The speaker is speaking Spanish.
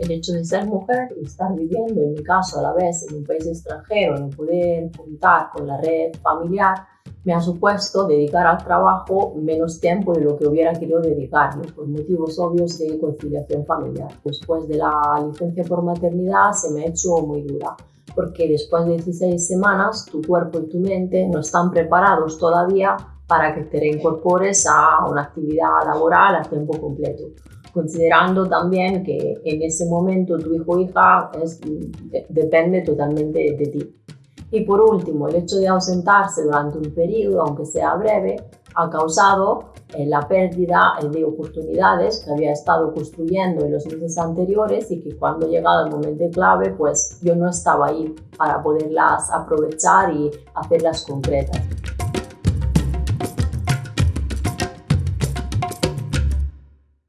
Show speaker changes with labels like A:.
A: El hecho de ser mujer y estar viviendo, en mi caso, a la vez en un país extranjero, no poder contar con la red familiar, me ha supuesto dedicar al trabajo menos tiempo de lo que hubiera querido dedicarme por motivos obvios de conciliación familiar. Después de la licencia por maternidad se me ha hecho muy dura porque después de 16 semanas tu cuerpo y tu mente no están preparados todavía para que te reincorpores a una actividad laboral a tiempo completo considerando también que en ese momento tu hijo o hija es, depende totalmente de ti. Y por último, el hecho de ausentarse durante un periodo, aunque sea breve, ha causado eh, la pérdida eh, de oportunidades que había estado construyendo en los meses anteriores y que cuando llegado el momento clave, pues yo no estaba ahí para poderlas aprovechar y hacerlas concretas.